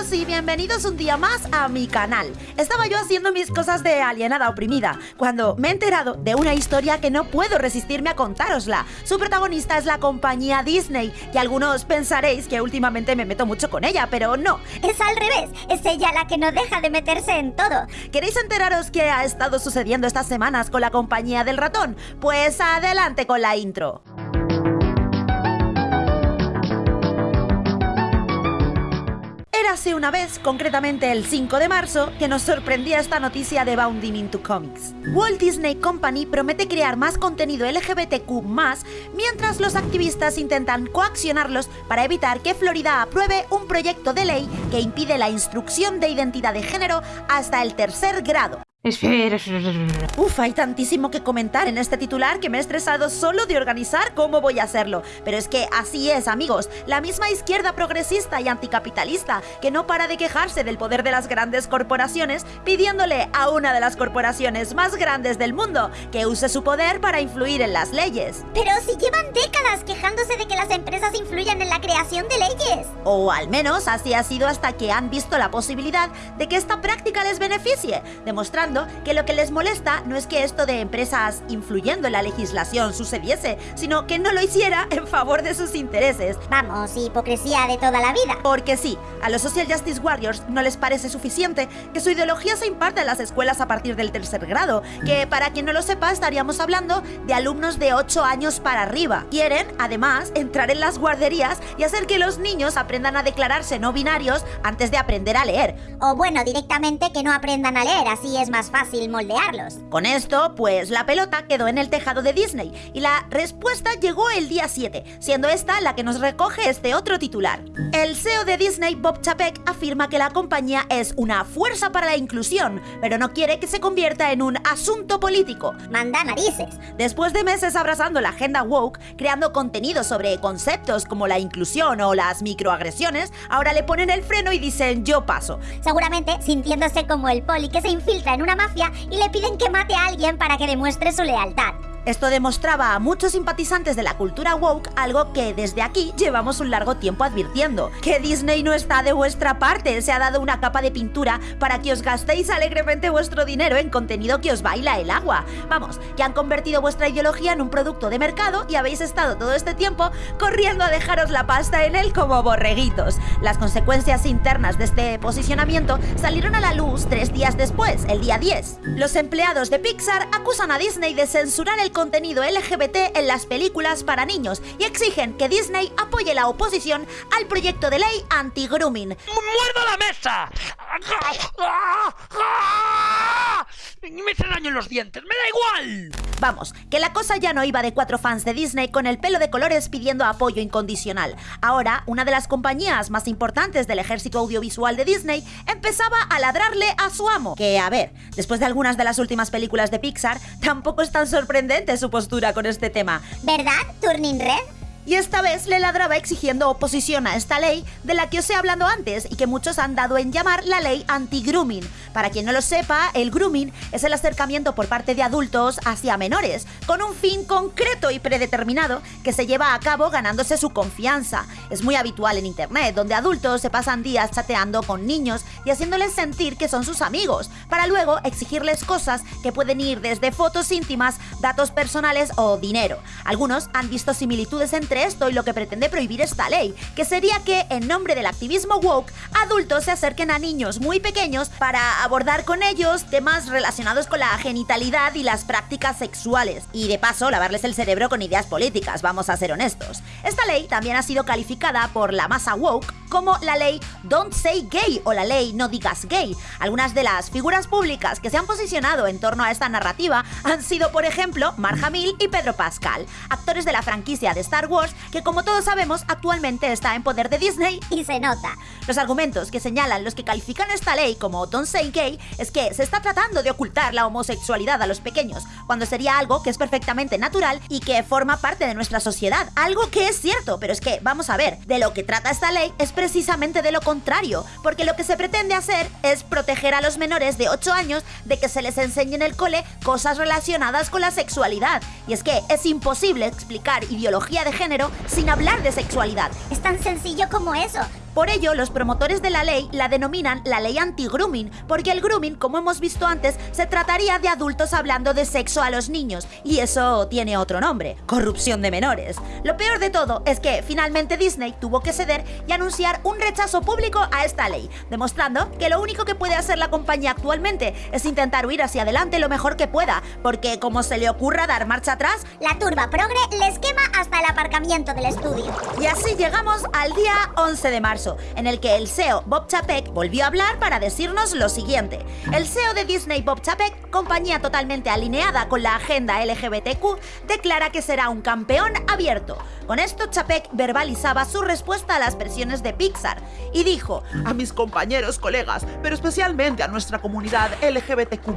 y bienvenidos un día más a mi canal. Estaba yo haciendo mis cosas de alienada oprimida cuando me he enterado de una historia que no puedo resistirme a contárosla. Su protagonista es la compañía Disney y algunos pensaréis que últimamente me meto mucho con ella, pero no. Es al revés, es ella la que no deja de meterse en todo. ¿Queréis enteraros qué ha estado sucediendo estas semanas con la compañía del ratón? Pues adelante con la intro. Érase una vez, concretamente el 5 de marzo, que nos sorprendía esta noticia de Bounding into Comics. Walt Disney Company promete crear más contenido LGBTQ+, mientras los activistas intentan coaccionarlos para evitar que Florida apruebe un proyecto de ley que impide la instrucción de identidad de género hasta el tercer grado. Espera. Uf, hay tantísimo que comentar en este titular que me he estresado solo de organizar cómo voy a hacerlo. Pero es que así es, amigos. La misma izquierda progresista y anticapitalista que no para de quejarse del poder de las grandes corporaciones, pidiéndole a una de las corporaciones más grandes del mundo que use su poder para influir en las leyes. Pero si llevan décadas quejándose de que las empresas influyan en la creación de leyes. O al menos así ha sido hasta que han visto la posibilidad de que esta práctica les beneficie, demostrando que lo que les molesta no es que esto de empresas influyendo en la legislación sucediese, sino que no lo hiciera en favor de sus intereses. Vamos, hipocresía de toda la vida. Porque sí, a los Social Justice Warriors no les parece suficiente que su ideología se imparte en las escuelas a partir del tercer grado, que para quien no lo sepa estaríamos hablando de alumnos de 8 años para arriba. Quieren, además, entrar en las guarderías y hacer que los niños aprendan a declararse no binarios antes de aprender a leer. O bueno, directamente que no aprendan a leer, así es más fácil moldearlos. Con esto, pues la pelota quedó en el tejado de Disney y la respuesta llegó el día 7, siendo esta la que nos recoge este otro titular. El CEO de Disney, Bob Chapek, afirma que la compañía es una fuerza para la inclusión, pero no quiere que se convierta en un asunto político. Manda narices. Después de meses abrazando la agenda woke, creando contenido sobre conceptos como la inclusión o las microagresiones, ahora le ponen el freno y dicen yo paso. Seguramente sintiéndose como el poli que se infiltra en una mafia y le piden que mate a alguien para que demuestre su lealtad. Esto demostraba a muchos simpatizantes de la cultura woke algo que desde aquí llevamos un largo tiempo advirtiendo, que Disney no está de vuestra parte, se ha dado una capa de pintura para que os gastéis alegremente vuestro dinero en contenido que os baila el agua. Vamos, que han convertido vuestra ideología en un producto de mercado y habéis estado todo este tiempo corriendo a dejaros la pasta en él como borreguitos. Las consecuencias internas de este posicionamiento salieron a la luz tres días después, el día 10. Los empleados de Pixar acusan a Disney de censurar el contenido LGBT en las películas para niños y exigen que Disney apoye la oposición al proyecto de ley anti-grooming. ¡Muerdo la mesa! Me en los dientes, me da igual. Vamos, que la cosa ya no iba de cuatro fans de Disney con el pelo de colores pidiendo apoyo incondicional. Ahora, una de las compañías más importantes del ejército audiovisual de Disney empezaba a ladrarle a su amo. Que, a ver, después de algunas de las últimas películas de Pixar, tampoco es tan sorprendente su postura con este tema. ¿Verdad, Turning Red? Y esta vez le ladraba exigiendo oposición a esta ley de la que os he hablado antes y que muchos han dado en llamar la ley anti-grooming. Para quien no lo sepa, el grooming es el acercamiento por parte de adultos hacia menores, con un fin concreto y predeterminado que se lleva a cabo ganándose su confianza. Es muy habitual en internet, donde adultos se pasan días chateando con niños y haciéndoles sentir que son sus amigos, para luego exigirles cosas que pueden ir desde fotos íntimas, datos personales o dinero. Algunos han visto similitudes entre esto y lo que pretende prohibir esta ley, que sería que, en nombre del activismo woke, adultos se acerquen a niños muy pequeños para abordar con ellos temas relacionados con la genitalidad y las prácticas sexuales, y de paso lavarles el cerebro con ideas políticas, vamos a ser honestos. Esta ley también ha sido calificada por la masa woke como la ley Don't Say Gay o la ley No Digas Gay. Algunas de las figuras públicas que se han posicionado en torno a esta narrativa han sido, por ejemplo, Mark Hamill y Pedro Pascal, actores de la franquicia de Star Wars que como todos sabemos actualmente está en poder de Disney y se nota. Los argumentos que señalan los que califican esta ley como Don't Say Gay es que se está tratando de ocultar la homosexualidad a los pequeños, cuando sería algo que es perfectamente natural y que forma parte de nuestra sociedad. Algo que es cierto, pero es que, vamos a ver, de lo que trata esta ley es precisamente de lo contrario, porque lo que se pretende hacer es proteger a los menores de 8 años de que se les enseñe en el cole cosas relacionadas con la sexualidad. Y es que es imposible explicar ideología de género sin hablar de sexualidad. Es tan sencillo como eso. Por ello, los promotores de la ley la denominan la ley anti-grooming, porque el grooming, como hemos visto antes, se trataría de adultos hablando de sexo a los niños, y eso tiene otro nombre, corrupción de menores. Lo peor de todo es que finalmente Disney tuvo que ceder y anunciar un rechazo público a esta ley, demostrando que lo único que puede hacer la compañía actualmente es intentar huir hacia adelante lo mejor que pueda, porque como se le ocurra dar marcha atrás, La turba progre les quema hasta el aparcamiento del estudio. y así llegamos al día 11 de marzo, en el que el CEO Bob Chapek volvió a hablar para decirnos lo siguiente. El CEO de Disney, Bob Chapek, compañía totalmente alineada con la agenda LGBTQ, declara que será un campeón abierto. Con esto, Chapek verbalizaba su respuesta a las presiones de Pixar y dijo: a mis compañeros, colegas, pero especialmente a nuestra comunidad LGBTQ+,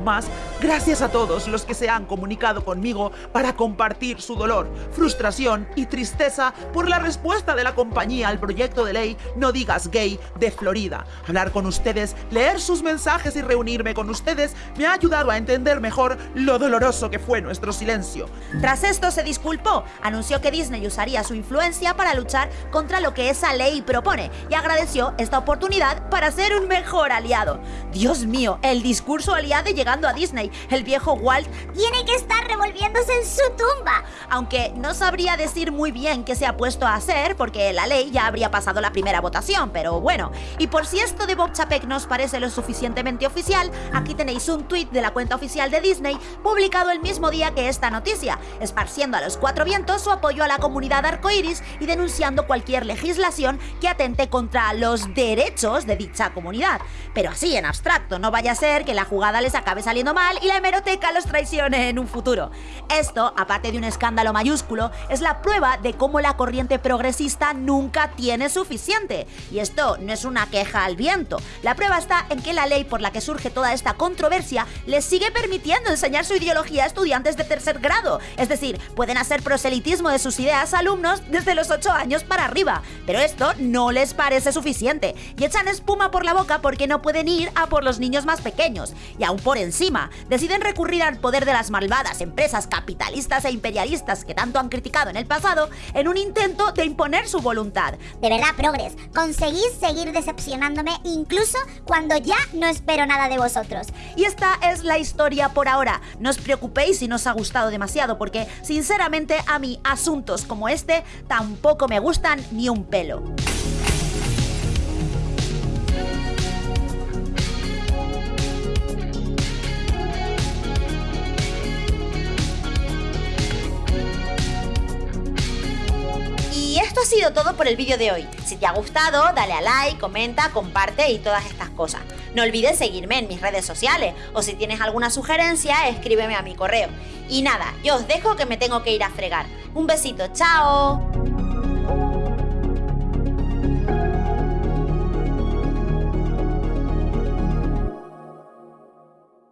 gracias a todos los que se han comunicado conmigo para compartir su dolor, frustración y tristeza por la respuesta de la compañía al proyecto de ley No digas gay de Florida. Hablar con ustedes, leer sus mensajes y reunirme con ustedes me ha ayudado a entender mejor lo doloroso que fue nuestro silencio. Tras esto se disculpó, anunció que Disney usaría su influencia para luchar contra lo que esa ley propone y agradeció esta oportunidad para ser un mejor aliado. Dios mío, el discurso aliado llegando a Disney, el viejo Walt, Tiene que estar revolviéndose en su tumba. aunque no sabría decir muy bien qué se ha puesto a hacer porque la ley ya habría pasado la primera votación, pero bueno. Y por si esto de Bob Chapek nos parece lo suficientemente oficial, aquí tenéis un tuit de la cuenta oficial de Disney publicado el mismo día que esta noticia, esparciendo a los cuatro vientos su apoyo a la comunidad arcoiris y denunciando cualquier legislación que atente contra los derechos de dicha comunidad. Pero así en abstracto, no vaya a ser que la jugada les acabe saliendo mal y la hemeroteca los traicione en un futuro. Esto, aparte de un escándalo mayúsculo, es la prueba de cómo la corriente progresista nunca tiene suficiente. Y esto no es una queja al viento. La prueba está en que la ley por la que surge toda esta controversia les sigue permitiendo enseñar su ideología a estudiantes de tercer grado. Es decir, pueden hacer proselitismo de sus ideas a alumnos desde los 8 años para arriba. Pero esto no les parece suficiente y echan espuma por la boca porque no pueden ir a por los niños más pequeños. Y aún por encima, deciden recurrir al poder de las malvadas empresas capitalistas e imperialistas que tanto han criticado en el pasado en un intento de imponer su voluntad. De verdad, progres, conseguís seguir decepcionándome incluso cuando ya no espero nada de vosotros. Y esta es la historia por ahora. No os preocupéis si no os ha gustado demasiado, porque sinceramente a mí asuntos como este tampoco me gustan ni un pelo. Todo por el vídeo de hoy. Si te ha gustado, dale a like, comenta, comparte y todas estas cosas. No olvides seguirme en mis redes sociales o si tienes alguna sugerencia, escríbeme a mi correo. Y nada, yo os dejo que me tengo que ir a fregar. Un besito, chao.